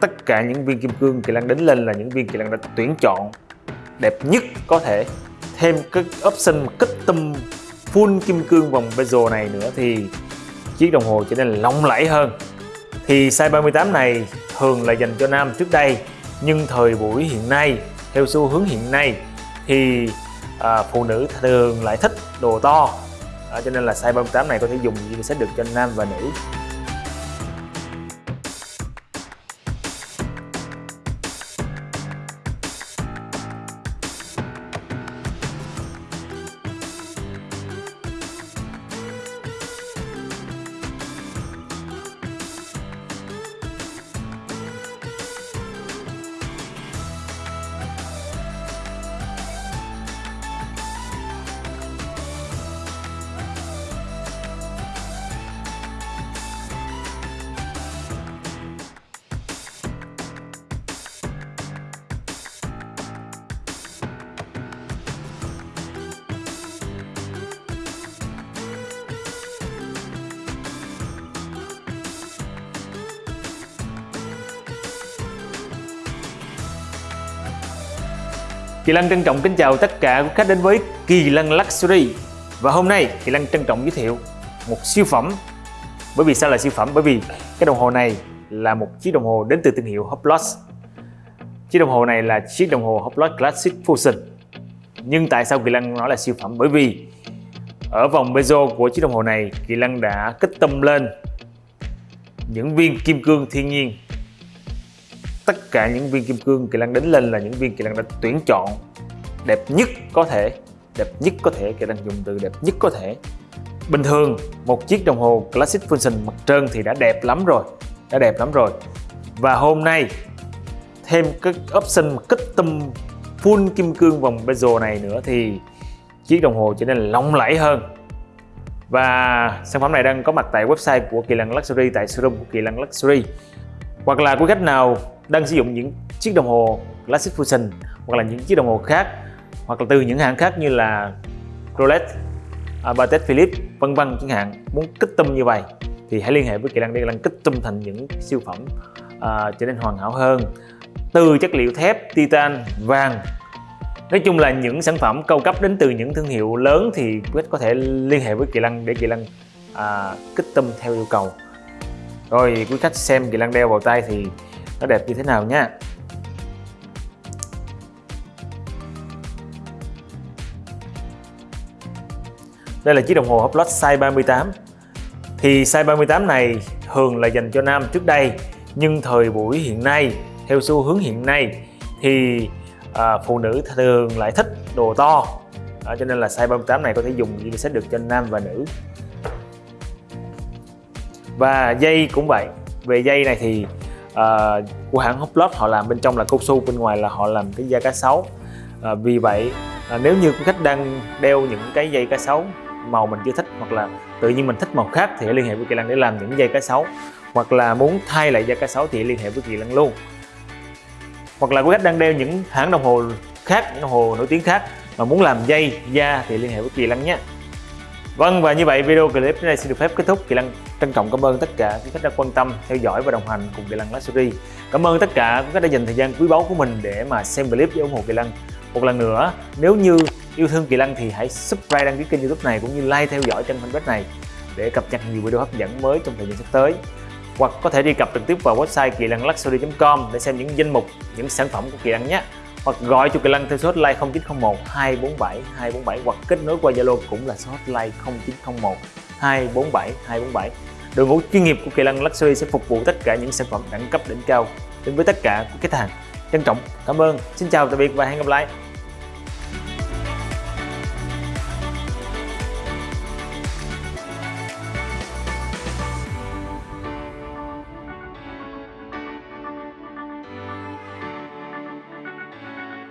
tất cả những viên kim cương Kỳ Lân đánh lên là những viên Kỳ Lân đã tuyển chọn đẹp nhất có thể. Thêm cái option custom full kim cương vòng bezel này nữa thì chiếc đồng hồ trở nên lộng lẫy hơn. Thì size 38 này thường là dành cho nam trước đây nhưng thời buổi hiện nay theo xu hướng hiện nay thì à, phụ nữ thường lại thích đồ to. À, cho nên là size 38 này có thể dùng như sẽ được cho nam và nữ. Kỳ Lăng trân trọng kính chào tất cả quý khách đến với Kỳ Lăng Luxury. Và hôm nay, Kỳ Lăng trân trọng giới thiệu một siêu phẩm. Bởi vì sao là siêu phẩm? Bởi vì cái đồng hồ này là một chiếc đồng hồ đến từ thương hiệu Hublot Chiếc đồng hồ này là chiếc đồng hồ Hublot Classic Fusion. Nhưng tại sao Kỳ Lăng nói là siêu phẩm? Bởi vì ở vòng bezel của chiếc đồng hồ này, Kỳ Lăng đã kích tâm lên những viên kim cương thiên nhiên tất cả những viên kim cương Kỳ Lân đánh lên là những viên Kỳ Lân đã tuyển chọn đẹp nhất có thể, đẹp nhất có thể, Kỳ Lân dùng từ đẹp nhất có thể. Bình thường, một chiếc đồng hồ Classic Function mặt trơn thì đã đẹp lắm rồi, đã đẹp lắm rồi. Và hôm nay, thêm cái option custom full kim cương vòng bezel này nữa thì chiếc đồng hồ trở nên lộng lẫy hơn. Và sản phẩm này đang có mặt tại website của Kỳ Lân Luxury, tại showroom của Kỳ Lân Luxury. Hoặc là quý khách nào đang sử dụng những chiếc đồng hồ Classic Fusion hoặc là những chiếc đồng hồ khác hoặc là từ những hãng khác như là Rolex, Patek Philippe vân vân. Chẳng hạn muốn kích tâm như vậy thì hãy liên hệ với Kỳ Lăng để Kỳ Lăng kích tâm thành những siêu phẩm uh, trở nên hoàn hảo hơn. Từ chất liệu thép, titan, vàng. Nói chung là những sản phẩm cao cấp đến từ những thương hiệu lớn thì quý khách có thể liên hệ với Kỳ Lăng để Kỳ Lăng à, kích tâm theo yêu cầu. Rồi quý khách xem Kỳ Lăng đeo vào tay thì nó đẹp như thế nào nha Đây là chiếc đồng hồ Hublot size 38 Thì size 38 này thường là dành cho nam trước đây Nhưng thời buổi hiện nay, theo xu hướng hiện nay Thì à, phụ nữ thường lại thích đồ to. À, Cho nên là size 38 này có thể dùng như sẽ được cho nam và nữ. Và dây cũng vậy. Về dây này thì uh, của hãng Hublot họ làm bên trong là cao su bên ngoài là họ làm cái da cá sấu. Uh, vì vậy uh, nếu như quý khách đang đeo những cái dây cá sấu màu mình chưa thích hoặc là tự nhiên mình thích màu khác thì hãy liên hệ với Kỳ Lân để làm những dây cá sấu. Hoặc là muốn thay lại da cá sấu thì liên hệ với Kỳ Lân luôn. Hoặc là quý khách đang đeo những hãng đồng hồ khác những đồng hồ nổi tiếng khác mà muốn làm dây da thì liên hệ với Kỳ Lân nhé. Vâng và như vậy video clip đến đây xin được phép kết thúc. Kỳ Lân trân trọng cảm ơn tất cả quý khách đã quan tâm, theo dõi và đồng hành cùng Kỳ Lân Luxury Cảm ơn tất cả quý khách đã dành thời gian quý báu của mình để mà xem clip để ủng hộ Kỳ Lân Một lần nữa, nếu như yêu thương Kỳ Lân thì hãy subscribe đăng ký kênh youtube này cũng như like theo dõi trên fanpage này để cập nhật nhiều video hấp dẫn mới trong thời gian sắp tới. Hoặc có thể đi cập trực tiếp vào website kỳ lân luxury.com để xem những danh mục, những sản phẩm của Kỳ Lân nhé hoặc gọi cho Kỳ Lân theo số hotline 0901 247 247 hoặc kết nối qua Zalo cũng là số hotline 0901 247 247. Đội ngũ chuyên nghiệp của Kỳ Lân Luxury sẽ phục vụ tất cả những sản phẩm đẳng cấp đỉnh cao đến với tất cả các khách hàng. Trân trọng, cảm ơn. Xin chào, tạm biệt và hẹn gặp lại.